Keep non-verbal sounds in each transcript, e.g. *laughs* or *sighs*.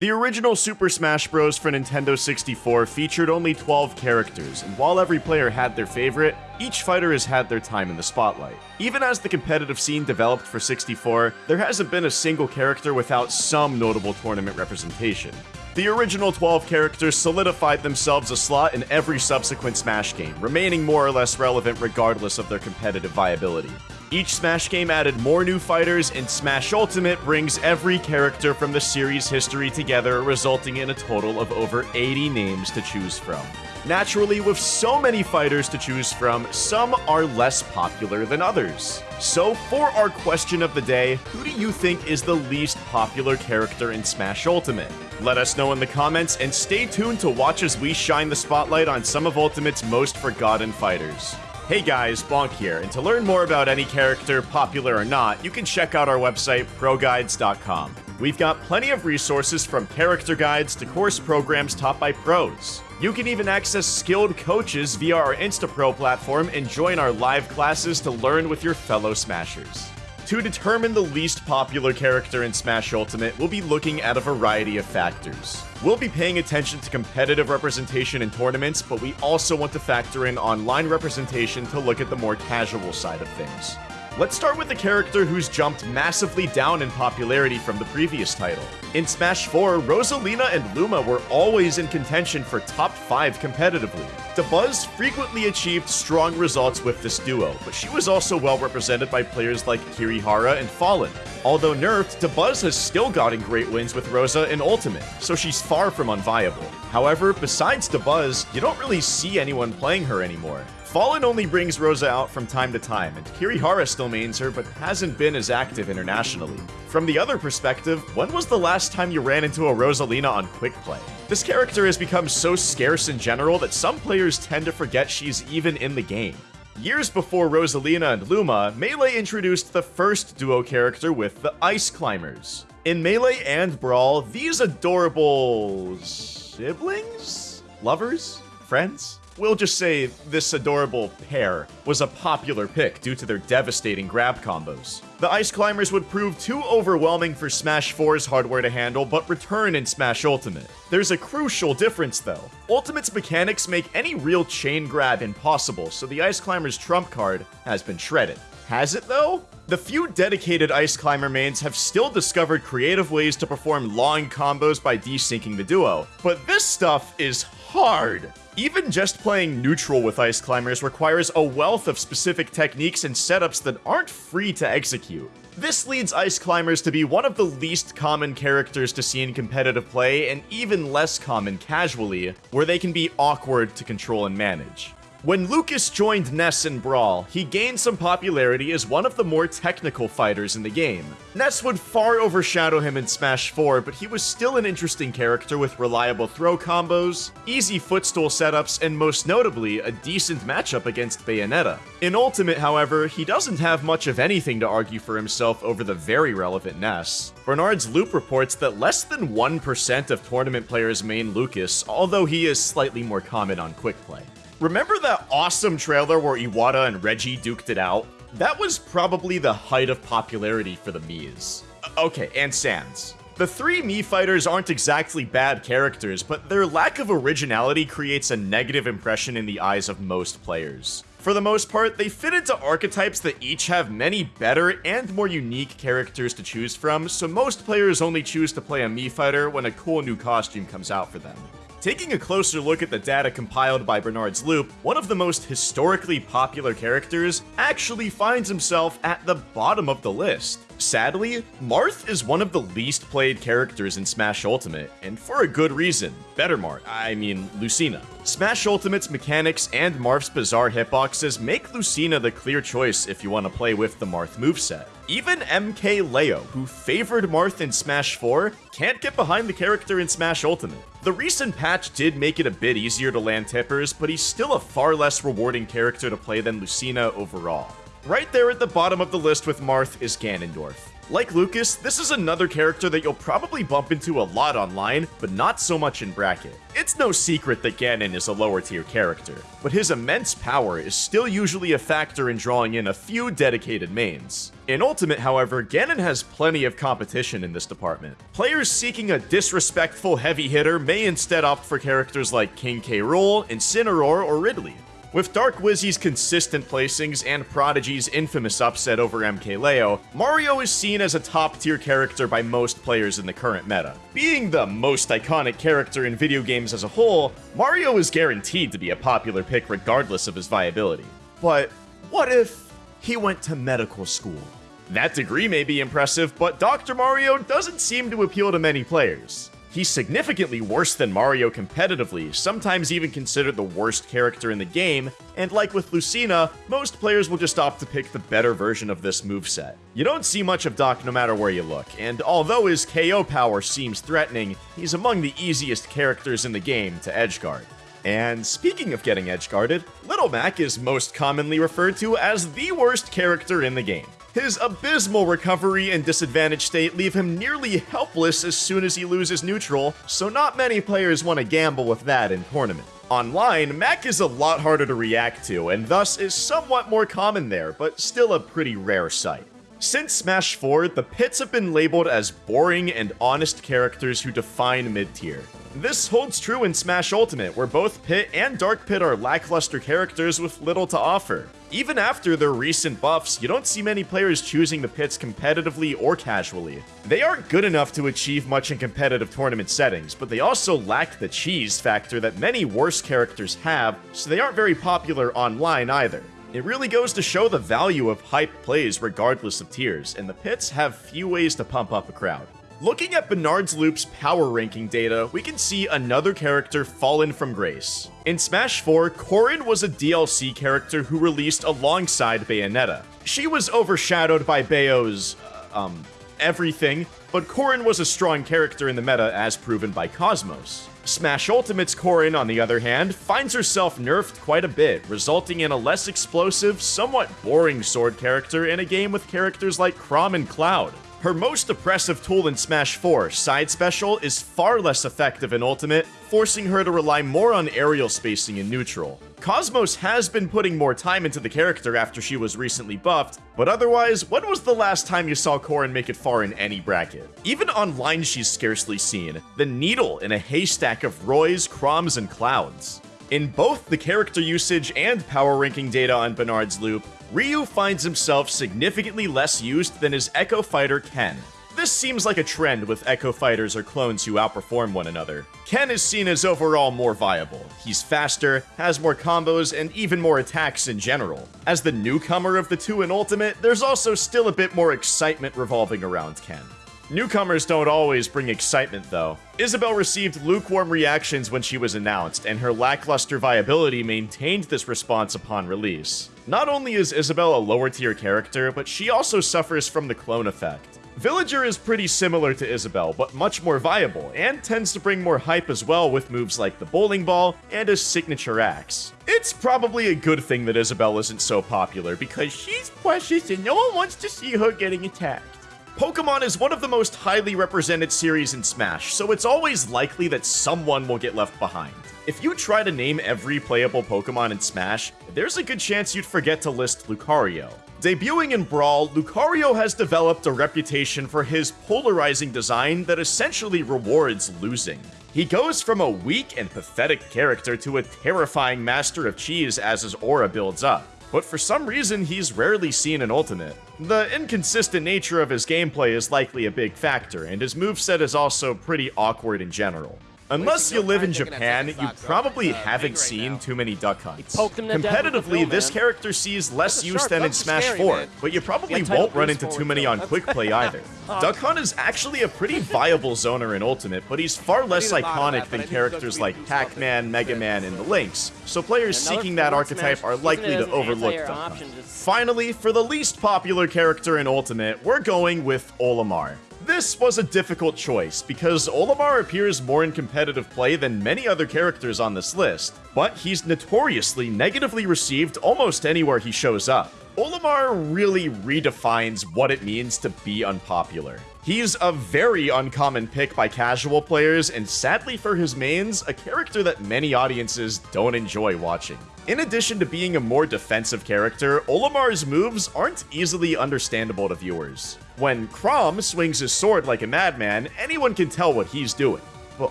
The original Super Smash Bros. for Nintendo 64 featured only 12 characters, and while every player had their favorite, each fighter has had their time in the spotlight. Even as the competitive scene developed for 64, there hasn't been a single character without some notable tournament representation. The original 12 characters solidified themselves a slot in every subsequent Smash game, remaining more or less relevant regardless of their competitive viability. Each Smash game added more new fighters, and Smash Ultimate brings every character from the series' history together, resulting in a total of over 80 names to choose from. Naturally, with so many fighters to choose from, some are less popular than others. So, for our question of the day, who do you think is the least popular character in Smash Ultimate? Let us know in the comments, and stay tuned to watch as we shine the spotlight on some of Ultimate's most forgotten fighters. Hey guys, Bonk here, and to learn more about any character, popular or not, you can check out our website, ProGuides.com. We've got plenty of resources from character guides to course programs taught by pros. You can even access skilled coaches via our InstaPro platform and join our live classes to learn with your fellow Smashers. To determine the least popular character in Smash Ultimate, we'll be looking at a variety of factors. We'll be paying attention to competitive representation in tournaments, but we also want to factor in online representation to look at the more casual side of things. Let's start with a character who's jumped massively down in popularity from the previous title. In Smash 4, Rosalina and Luma were always in contention for top 5 competitively. Dabuz frequently achieved strong results with this duo, but she was also well represented by players like Kirihara and Fallen. Although nerfed, Dabuz has still gotten great wins with Rosa in Ultimate, so she's far from unviable. However, besides Dabuz, you don't really see anyone playing her anymore. Fallen only brings Rosa out from time to time, and Kirihara still mains her but hasn't been as active internationally. From the other perspective, when was the last time you ran into a Rosalina on Quick Play? This character has become so scarce in general that some players tend to forget she's even in the game. Years before Rosalina and Luma, Melee introduced the first duo character with the Ice Climbers. In Melee and Brawl, these adorable... siblings? Lovers? Friends? We'll just say this adorable pair was a popular pick due to their devastating grab combos. The Ice Climbers would prove too overwhelming for Smash 4's hardware to handle, but return in Smash Ultimate. There's a crucial difference though. Ultimate's mechanics make any real chain grab impossible, so the Ice Climbers trump card has been shredded. Has it though? The few dedicated Ice Climber mains have still discovered creative ways to perform long combos by desyncing the duo, but this stuff is hard. Even just playing neutral with Ice Climbers requires a wealth of specific techniques and setups that aren't free to execute. This leads Ice Climbers to be one of the least common characters to see in competitive play, and even less common casually, where they can be awkward to control and manage. When Lucas joined Ness in Brawl, he gained some popularity as one of the more technical fighters in the game. Ness would far overshadow him in Smash 4, but he was still an interesting character with reliable throw combos, easy footstool setups, and most notably, a decent matchup against Bayonetta. In Ultimate, however, he doesn't have much of anything to argue for himself over the very relevant Ness. Bernard's Loop reports that less than 1% of tournament players main Lucas, although he is slightly more common on quick play. Remember that awesome trailer where Iwata and Reggie duked it out? That was probably the height of popularity for the Mii's. Okay, and Sans. The three Mii fighters aren't exactly bad characters, but their lack of originality creates a negative impression in the eyes of most players. For the most part, they fit into archetypes that each have many better and more unique characters to choose from, so most players only choose to play a Mii fighter when a cool new costume comes out for them. Taking a closer look at the data compiled by Bernard's Loop, one of the most historically popular characters actually finds himself at the bottom of the list. Sadly, Marth is one of the least played characters in Smash Ultimate, and for a good reason. Better Marth, I mean Lucina. Smash Ultimate's mechanics and Marth's bizarre hitboxes make Lucina the clear choice if you want to play with the Marth moveset. Even MK Leo, who favored Marth in Smash 4, can't get behind the character in Smash Ultimate. The recent patch did make it a bit easier to land tippers, but he's still a far less rewarding character to play than Lucina overall. Right there at the bottom of the list with Marth is Ganondorf. Like Lucas, this is another character that you'll probably bump into a lot online, but not so much in bracket. It's no secret that Ganon is a lower tier character, but his immense power is still usually a factor in drawing in a few dedicated mains. In Ultimate, however, Ganon has plenty of competition in this department. Players seeking a disrespectful heavy hitter may instead opt for characters like King K. Rool, Incineroar, or Ridley. With Dark Wizzy's consistent placings and Prodigy's infamous upset over MKLeo, Mario is seen as a top-tier character by most players in the current meta. Being the most iconic character in video games as a whole, Mario is guaranteed to be a popular pick regardless of his viability. But what if he went to medical school? That degree may be impressive, but Dr. Mario doesn't seem to appeal to many players. He's significantly worse than Mario competitively, sometimes even considered the worst character in the game, and like with Lucina, most players will just opt to pick the better version of this moveset. You don't see much of Doc no matter where you look, and although his KO power seems threatening, he's among the easiest characters in the game to edgeguard. And speaking of getting edgeguarded, Little Mac is most commonly referred to as the worst character in the game. His abysmal recovery and disadvantaged state leave him nearly helpless as soon as he loses neutral, so not many players want to gamble with that in tournament. Online, Mac is a lot harder to react to, and thus is somewhat more common there, but still a pretty rare sight. Since Smash 4, the pits have been labeled as boring and honest characters who define mid-tier. This holds true in Smash Ultimate, where both Pit and Dark Pit are lackluster characters with little to offer. Even after their recent buffs, you don't see many players choosing the pits competitively or casually. They aren't good enough to achieve much in competitive tournament settings, but they also lack the cheese factor that many worse characters have, so they aren't very popular online either. It really goes to show the value of hype plays regardless of tiers, and the pits have few ways to pump up a crowd. Looking at Bernard's Loop's power ranking data, we can see another character fallen from grace. In Smash 4, Corrin was a DLC character who released alongside Bayonetta. She was overshadowed by Bayo's, um, everything, but Corrin was a strong character in the meta as proven by Cosmos. Smash Ultimate's Corrin, on the other hand, finds herself nerfed quite a bit, resulting in a less explosive, somewhat boring sword character in a game with characters like Chrom and Cloud. Her most oppressive tool in Smash 4, Side Special, is far less effective in Ultimate, forcing her to rely more on aerial spacing in neutral. Cosmos has been putting more time into the character after she was recently buffed, but otherwise, when was the last time you saw Corrin make it far in any bracket? Even online she's scarcely seen, the needle in a haystack of Roys, Chroms, and Clouds. In both the character usage and power ranking data on Bernard's Loop, Ryu finds himself significantly less used than his Echo Fighter Ken. This seems like a trend with Echo Fighters or clones who outperform one another. Ken is seen as overall more viable. He's faster, has more combos, and even more attacks in general. As the newcomer of the two in Ultimate, there's also still a bit more excitement revolving around Ken. Newcomers don't always bring excitement, though. Isabelle received lukewarm reactions when she was announced, and her lackluster viability maintained this response upon release. Not only is Isabelle a lower tier character, but she also suffers from the clone effect. Villager is pretty similar to Isabelle, but much more viable, and tends to bring more hype as well with moves like the bowling ball and a signature axe. It's probably a good thing that Isabelle isn't so popular, because she's precious and no one wants to see her getting attacked. Pokemon is one of the most highly represented series in Smash, so it's always likely that someone will get left behind. If you try to name every playable Pokemon in Smash, there's a good chance you'd forget to list Lucario. Debuting in Brawl, Lucario has developed a reputation for his polarizing design that essentially rewards losing. He goes from a weak and pathetic character to a terrifying master of cheese as his aura builds up but for some reason he's rarely seen in Ultimate. The inconsistent nature of his gameplay is likely a big factor, and his moveset is also pretty awkward in general. Unless you live in Japan, you probably haven't seen too many Duck Hunts. Competitively, this character sees less use than in Smash 4, but you probably won't run into too many on Quick Play either. *laughs* Duck Hunt is actually a pretty *laughs* viable zoner in Ultimate, but he's far less iconic than characters like Pac-Man, Mega Man, and the Links, so players seeking that archetype are likely to overlook Duck Hunt. Finally, for the least popular character in Ultimate, we're going with Olimar. This was a difficult choice, because Olimar appears more in competitive play than many other characters on this list, but he's notoriously negatively received almost anywhere he shows up. Olimar really redefines what it means to be unpopular. He's a very uncommon pick by casual players, and sadly for his mains, a character that many audiences don't enjoy watching. In addition to being a more defensive character, Olimar's moves aren't easily understandable to viewers. When Chrom swings his sword like a madman, anyone can tell what he's doing. But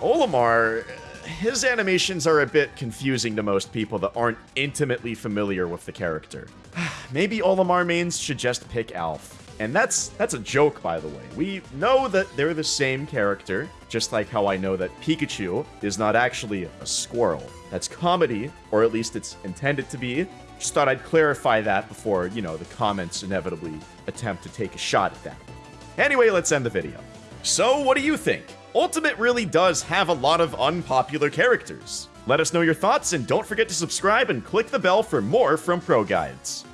Olimar, his animations are a bit confusing to most people that aren't intimately familiar with the character. *sighs* Maybe Olimar mains should just pick Alph. And that's that's a joke, by the way. We know that they're the same character, just like how I know that Pikachu is not actually a squirrel. That's comedy, or at least it's intended to be. Just thought I'd clarify that before, you know, the comments inevitably attempt to take a shot at that. Anyway, let's end the video. So, what do you think? Ultimate really does have a lot of unpopular characters. Let us know your thoughts and don't forget to subscribe and click the bell for more from Pro Guides.